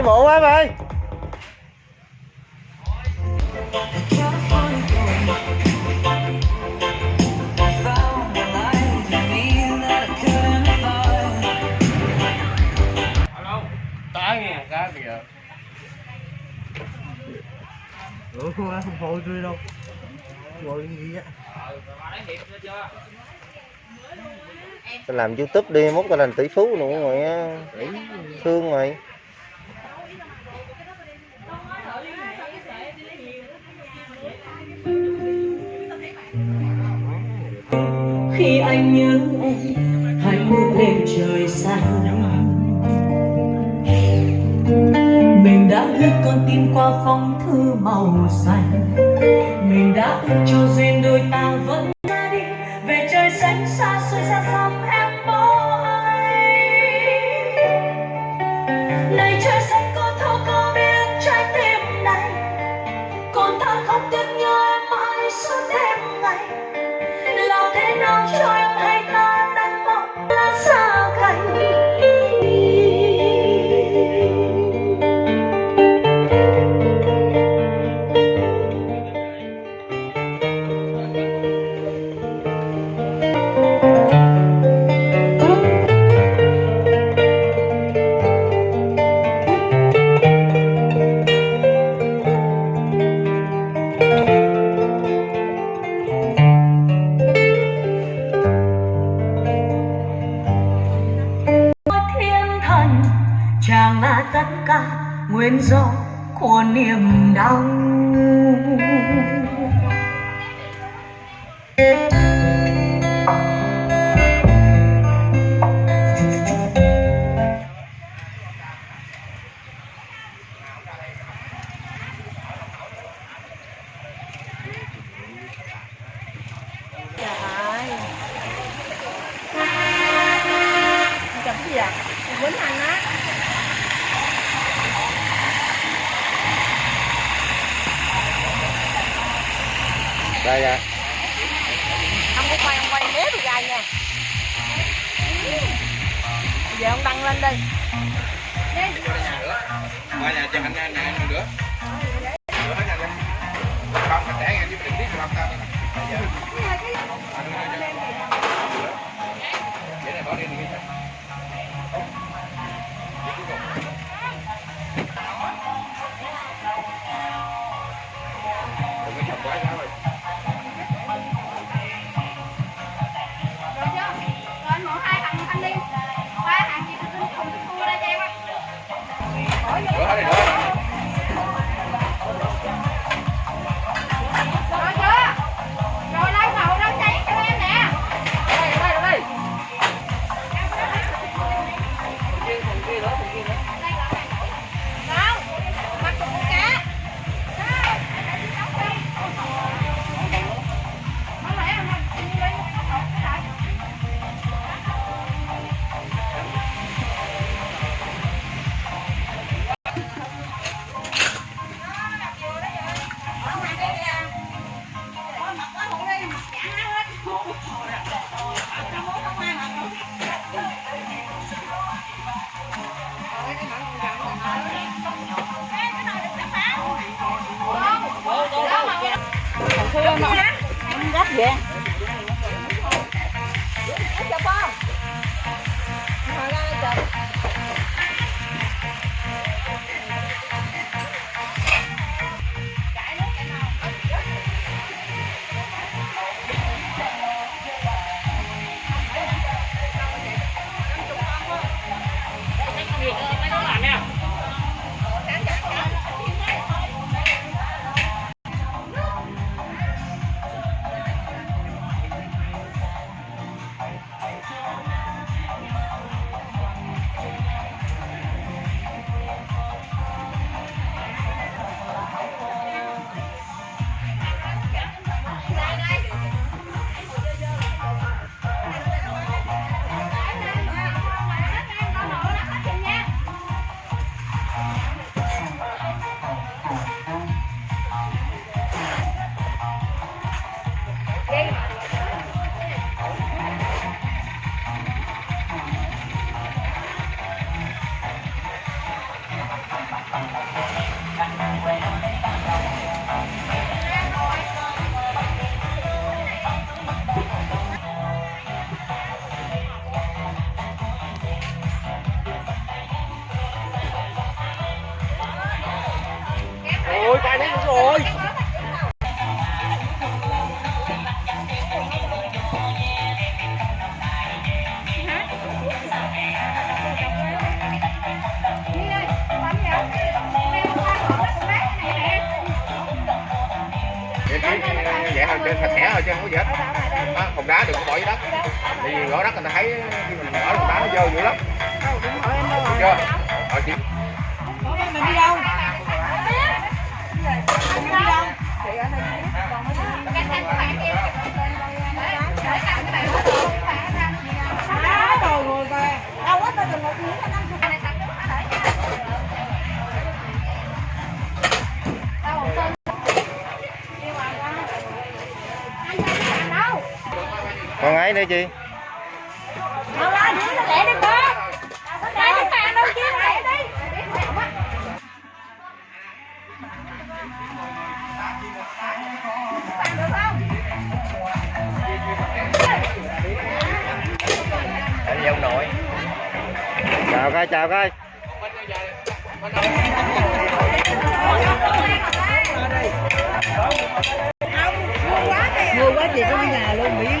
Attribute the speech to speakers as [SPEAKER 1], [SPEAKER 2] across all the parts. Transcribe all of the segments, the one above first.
[SPEAKER 1] đi bộ quá em ơi
[SPEAKER 2] cá kìa.
[SPEAKER 1] Ủa không không hồi tôi đâu. Ngồi gì á? Tao làm youtube đi mốt tao làm tỷ phú luôn mày á. Thương mày
[SPEAKER 3] khi anh nhớ em hãy ngước lên trời xanh mình đã viết con tim qua phong thư màu xanh. Mình đã ước cho duyên đôi ta vẫn
[SPEAKER 4] quýnh anh á.
[SPEAKER 1] Đây à
[SPEAKER 4] không có quay không quay mé bị gai nha. Giờ ông đăng lên đi.
[SPEAKER 2] Qua nhà cho anh anh anh nữa Nữa Không, để anh chứ mình biết làm sao Vậy
[SPEAKER 4] gấp vậy.
[SPEAKER 2] Phải sạch sẽ thôi chứ không có gì hết đó, hòn đá đừng có bỏ dưới đất tại vì gõ đất người ta thấy khi mình bỏ hòn đá nó dơ dữ lắm được chưa rồi chị
[SPEAKER 4] mình đi đâu mình đi đâu chị ở đây
[SPEAKER 5] Cái thanh của bạn kia Để cầm cái bạn đó
[SPEAKER 4] Á, rồi rồi về đâu
[SPEAKER 1] ấy nữa chị.
[SPEAKER 5] Đâu ra đứa nó lẹ đi đâu kia lẹ đi Bàn được không?
[SPEAKER 2] anh ông nội.
[SPEAKER 1] Chào coi chào coi.
[SPEAKER 4] Mua quá chị có nhà luôn miếng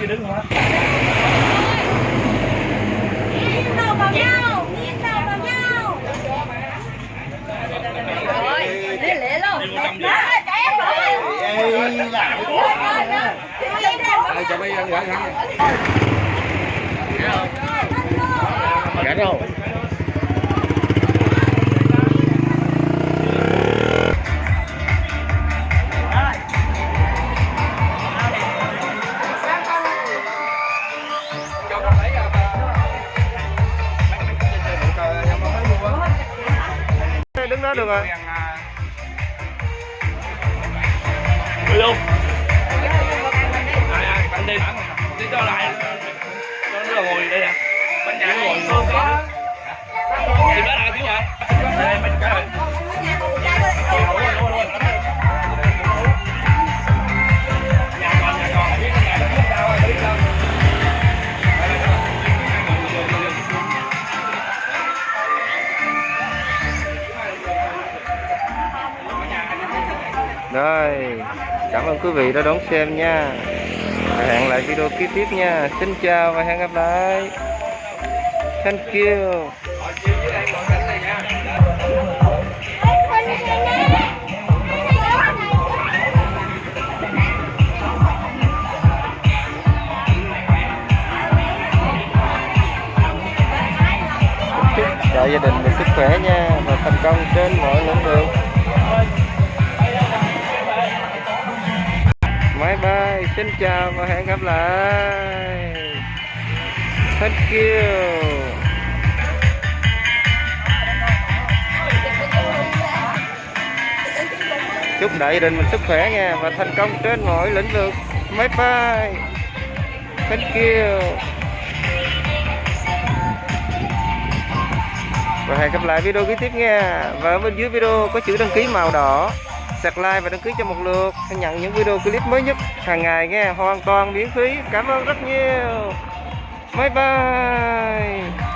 [SPEAKER 6] chứ đứng không hết
[SPEAKER 5] Nhìn đầu vào nhau Nhìn đầu vào nhau. Rồi Lẹ lẹ luôn. Đó chạy em rồi
[SPEAKER 2] Đây, cho mấy anh gửi thẳng Gãy đâu?
[SPEAKER 1] Đó được rồi.
[SPEAKER 6] Đi luôn anh đi. Đi cho lại. Cho nó là ngồi đây nè. Bánh nhà nó ngồi ngồi tìm đó là tiếng hả đây mấy cái
[SPEAKER 1] quý vị đã đón xem nha. Hẹn lại video kế tiếp nha. Xin chào và hẹn gặp lại. Thank you. Chúc gia đình được sức khỏe nha. Và thành công trên mọi lĩnh vực. Xin chào và hẹn gặp lại. Thank you. Chúc đại gia đình mình sức khỏe nha và thành công trên mọi lĩnh vực. Bye bye. Thank you. Và hẹn gặp lại video kế tiếp nha. Và ở bên dưới video có chữ đăng ký màu đỏ sạc like và đăng ký cho một lượt. Để nhận những video clip mới nhất hàng ngày nghe. Hoàn toàn miễn phí. Cảm ơn rất nhiều. Bye bye.